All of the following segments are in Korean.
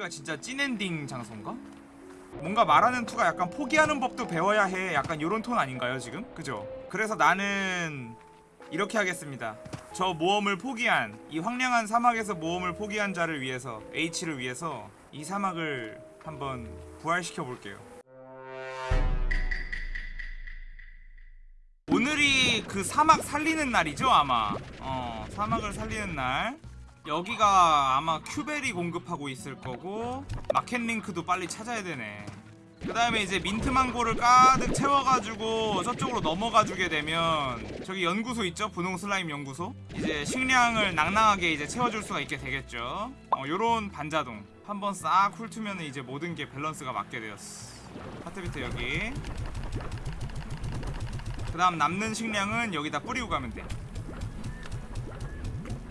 여기가 진짜 찐엔딩 장소인가? 뭔가 말하는 투가 약간 포기하는 법도 배워야 해 약간 요런 톤 아닌가요 지금? 그죠? 그래서 나는 이렇게 하겠습니다 저 모험을 포기한 이 황량한 사막에서 모험을 포기한 자를 위해서 H를 위해서 이 사막을 한번 부활시켜 볼게요 오늘이 그 사막 살리는 날이죠 아마 어 사막을 살리는 날 여기가 아마 cuberry 공급하고 있을 거고 market link도 빨리 찾아야 되네. 그 다음에 이제 mint mango를 가득 채워가지고 저쪽으로 넘어가 주게 되면 저기 연구소 있죠? 분홍 슬라임 연구소? 이제 식량을 낭낭하게 이제 채워줄 수가 있게 되겠죠. 어 요런 반자동. 한번 싹 훑으면 이제 모든 게 밸런스가 맞게 되었어. heart beet 여기. 그 다음 남는 식량은 여기다 뿌리고 가면 돼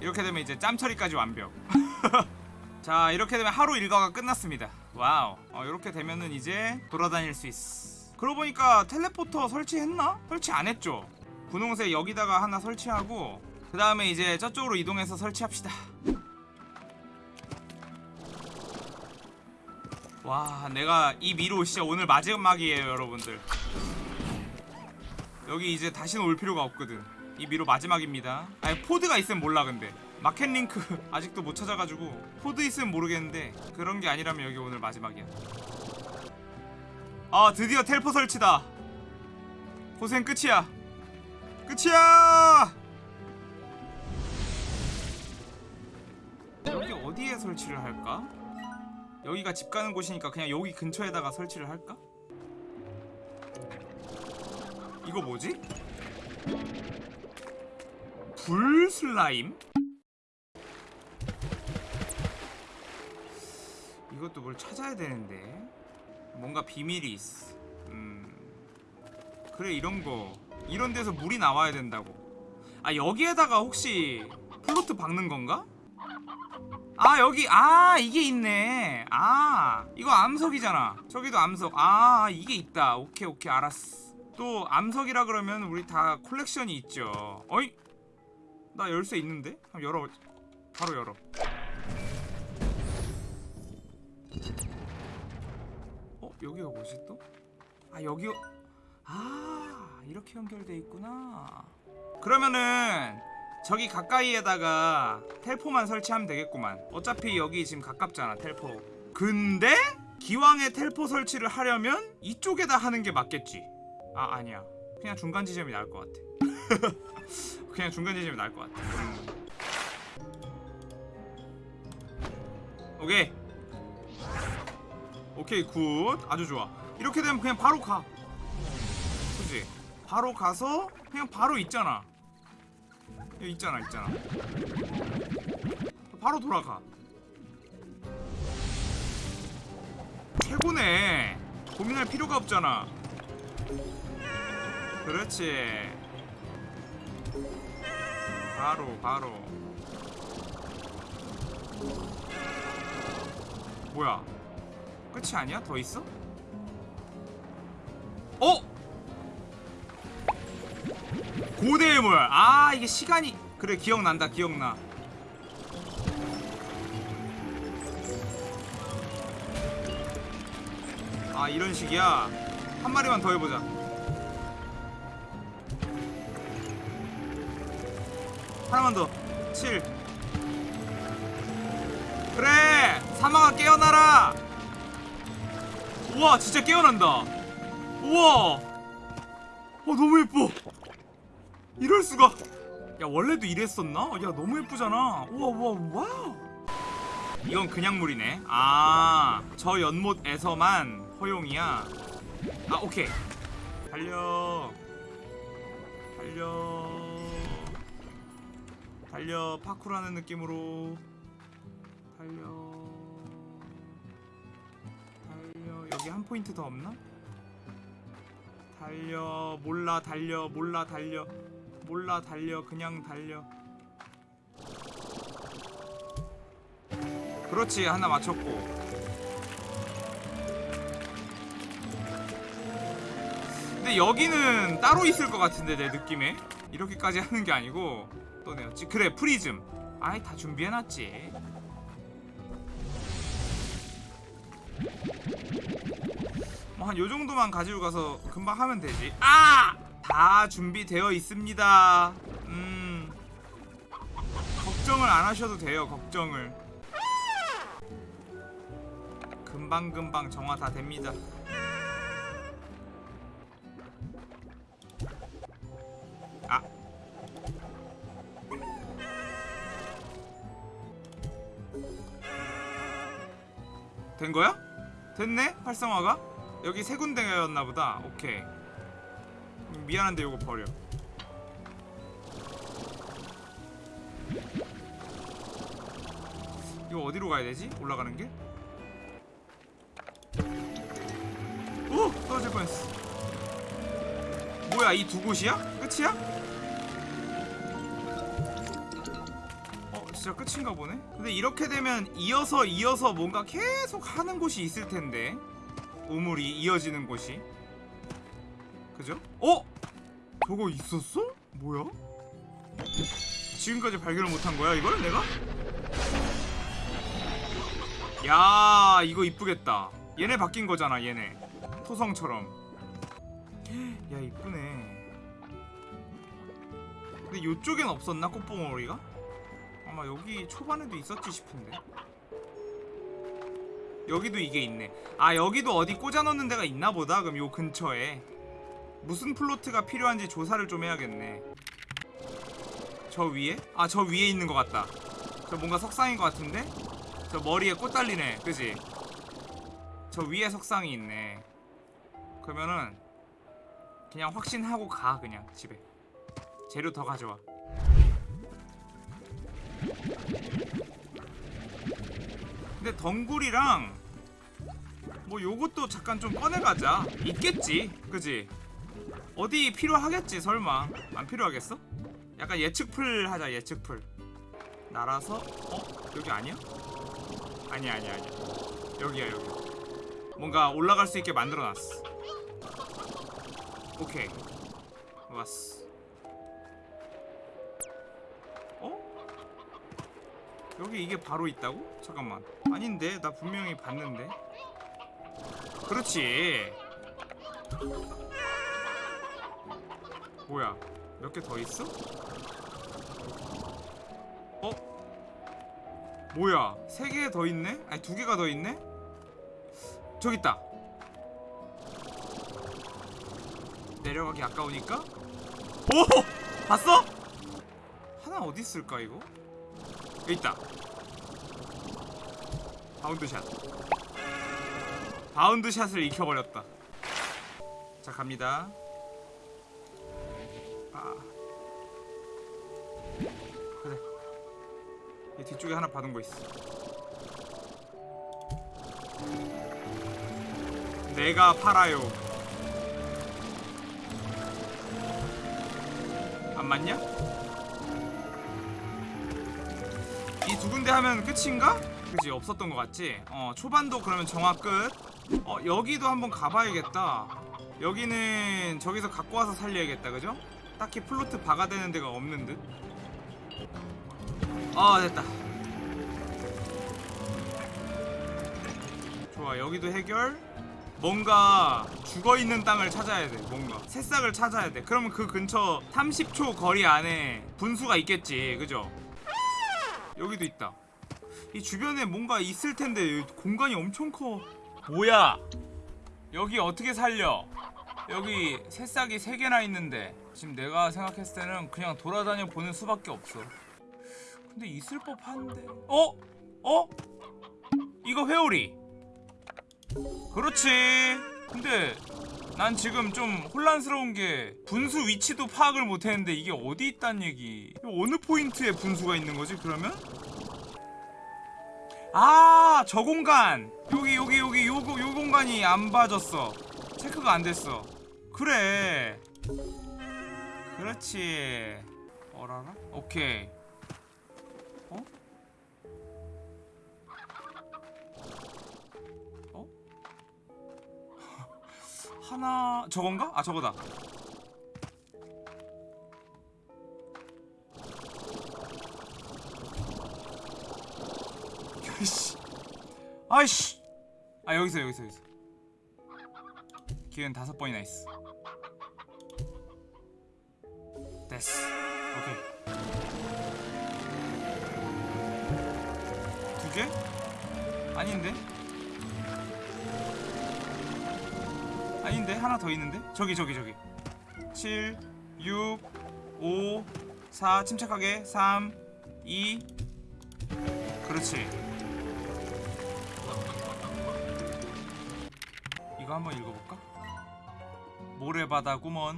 이렇게 되면 이제 짬 처리까지 완벽. 자 이렇게 되면 하루 일과가 끝났습니다. wow. 어, 이렇게 되면은 이제 돌아다닐 수 있어 그러고 보니까 teleporter 설치했나? 설치 안 했죠. 분홍색 여기다가 하나 설치하고 그 다음에 이제 저쪽으로 이동해서 설치합시다. 와 내가 이 미로 진짜 오늘 마지막이에요 여러분들. 여기 이제 다시는 올 필요가 없거든 이 미로 마지막입니다 아니 pod가 있으면 몰라 근데 market link 아직도 못 찾아가지고 pod 있으면 모르겠는데 그런 게 아니라면 여기 오늘 마지막이야 아 드디어 텔포 설치다 고생 끝이야 끝이야 여기 어디에 설치를 할까? 여기가 집 가는 곳이니까 그냥 여기 근처에다가 설치를 할까? 이거 뭐지? 불 슬라임? 이것도 뭘 찾아야 되는데. 뭔가 비밀이 있어 음. 그래 이런거. 이런 데서 물이 나와야 된다고. 아 여기에다가 혹시 플로트 박는 건가? 아 여기 아 이게 있네. 아 이거 암석이잖아. 저기도 암석. 아 이게 있다. 오케이 오케이. 알았어. 또 암석이라 그러면 우리 다 컬렉션이 있죠. 어이 나 열쇠 있는데? 한번 열어 바로 열어. 어? 여기가 뭐지 또? 아 여기 아 이렇게 연결돼 있구나. 그러면은 저기 가까이에다가 텔포만 설치하면 되겠구만. 어차피 여기 지금 가깝잖아 텔포. 근데 기왕에 텔포 설치를 하려면 이쪽에다 하는 게 맞겠지. 아 아니야. 그냥 중간 지점이 나을 것 같아 그냥 중간 지점이 나을 것 같아. 음. 오케이. 오케이 good. 아주 좋아. 이렇게 되면 그냥 바로 가. 그지 바로 가서 그냥 바로 있잖아. 여기 있잖아 있잖아. 바로 돌아가. 최고네. 고민할 필요가 없잖아. 그렇지 바로 바로 뭐야 끝이 아니야? 더 있어? 어? 고대의 물. 아 이게 시간이 그래 기억난다 기억나. 아 이런 식이야. 한 마리만 더 해보자. 하나만 더. 7. 그래 사막아 깨어나라. 우와 진짜 깨어난다. 우와. 어 너무 예뻐. 이럴 수가. 야 원래도 이랬었나? 야 너무 예쁘잖아. 우와 우와 wow. 이건 그냥 물이네. 아, 저 연못에서만 허용이야. 아, 오케이. 달려. 달려. 달려. 파쿠라는 느낌으로. 달려. 달려. 여기 한 포인트 더 없나? 달려. 몰라 달려. 몰라 달려. 몰라 달려. 그냥 달려. 그렇지 하나 맞췄고 근데 여기는 따로 있을 것 같은데 내 느낌에 이렇게까지 하는 게 아니고 또 내었지. 그래 프리즘. 아이 다 준비해놨지. 뭐 한 요정도만 가지고 가서 금방 하면 되지. 아! 다 준비되어 있습니다. 음. 걱정을 안 하셔도 돼요 걱정을. 금방금방 정화 다 됩니다. 된 거야? 됐네? 활성화가? 여기 세 군데였나 보다. 오케이. 음, 미안한데 이거 버려. 이거 어디로 가야 되지? 올라가는 길? 오! 떨어질 뻔했어. 뭐야 이 두 곳이야? 끝이야? 진짜 끝인가 보네? 근데 이렇게 되면 이어서 이어서 뭔가 계속 하는 곳이 있을 텐데 우물이 이어지는 곳이 그죠? 어? 저거 있었어? 뭐야? 지금까지 발견을 못한 거야 이걸 내가? 야 이거 이쁘겠다 얘네 바뀐 거잖아 얘네 토성처럼 야 이쁘네 근데 요쪽엔 없었나 꽃봉오리가? 아마 여기 초반에도 있었지 싶은데. 여기도 이게 있네. 아 여기도 어디 꽂아 넣는 데가 있나 보다 그럼 요 근처에. 무슨 플로트가 필요한지 조사를 좀 해야겠네. 저 위에? 아 저 위에 있는 것 같다. 저 뭔가 석상인 것 같은데? 저 머리에 꽃 달리네 그지? 저 위에 석상이 있네. 그러면은 그냥 확신하고 가 그냥 집에. 재료 더 가져와 근데 덩굴이랑 뭐 요것도 잠깐 좀 꺼내가자. 있겠지? 그지? 어디 필요하겠지 설마? 안 필요하겠어? 약간 예측풀 하자 예측풀. 날아서 어? 여기 아니야? 아니야 아니야 아니야 여기야 여기. 뭔가 올라갈 수 있게 만들어놨어. 오케이. 왔어 어? 여기 이게 바로 있다고? 잠깐만 아닌데 나 분명히 봤는데 그렇지 뭐야 몇 개 더 있어? 어? 뭐야 세 개 더 있네? 아니 두 개가 더 있네? 저기 있다 내려가기 아까우니까 오! 봤어? 하나 어디 있을까 이거? 있다. Bound shot. Bound shot을 익혀버렸다. 자 갑니다. 아. 그래 이 뒤쪽에 하나 받은 거 있어. 내가 팔아요. 안 맞냐? 하면 끝인가? 그지 없었던 것 같지? 어 초반도 그러면 정화 끝. 어 여기도 한번 가봐야겠다. 여기는 저기서 갖고 와서 살려야겠다, 그죠? 딱히 플로트 박아대는 데가 없는 듯. 아 됐다. 좋아 여기도 해결. 뭔가 죽어있는 땅을 찾아야 돼 뭔가 새싹을 찾아야 돼 그러면 그 근처 30초 거리 안에 분수가 있겠지 그죠? 여기도 있다. 이 주변에 뭔가 있을 텐데 공간이 엄청 커. 뭐야? 여기 어떻게 살려? 여기 새싹이 3개나 있는데 지금 내가 생각했을 때는 그냥 돌아다녀 보는 수밖에 없어. 근데 있을 법한데. 어? 어? 이거 회오리. 그렇지. 근데 난 지금 좀 혼란스러운 게 분수 위치도 파악을 못했는데 이게 어디 있단 얘기? 어느 포인트에 분수가 있는 거지? 그러면? 아, 저 공간. 여기 여기 여기 요거 요 공간이 안 봐졌어. 체크가 안 됐어. 그래. 그렇지. 어라라? 오케이. 하나 저건가? 아 저거다. 야이씨. 아이씨. 아 여기서 여기서 여기서. 기회는 다섯 번이나 있어 됐어 오케이 두 개? 아닌데? 아닌데? 하나 더 있는데? 저기 저기 저기 7 6 5 4 침착하게 3 2 그렇지 이거 한번 읽어볼까? 모래바다 꿈원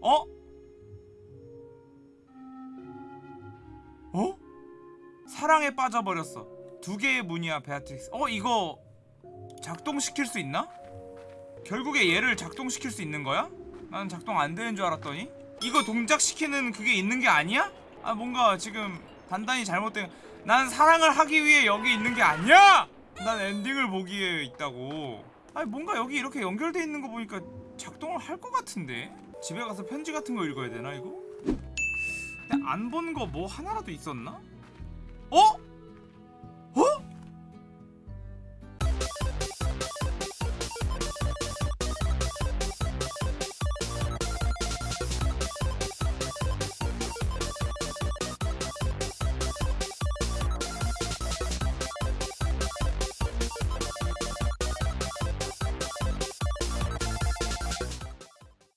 어? 어? 사랑에 빠져버렸어 두 개의 문이야 베아트릭스 어 이거 작동시킬 수 있나? 결국에 얘를 작동시킬 수 있는 거야? 나는 작동 안 되는 줄 알았더니 이거 동작시키는 그게 있는 게 아니야? 아 뭔가 지금 단단히 잘못된 난 사랑을 하기 위해 여기 있는 게 아니야! 난 엔딩을 보기에 있다고 아니 뭔가 여기 이렇게 연결돼 있는 거 보니까 작동을 할 것 같은데 집에 가서 편지 같은 거 읽어야 되나 이거? 근데 안 본 거 뭐 하나라도 있었나? 어? 어?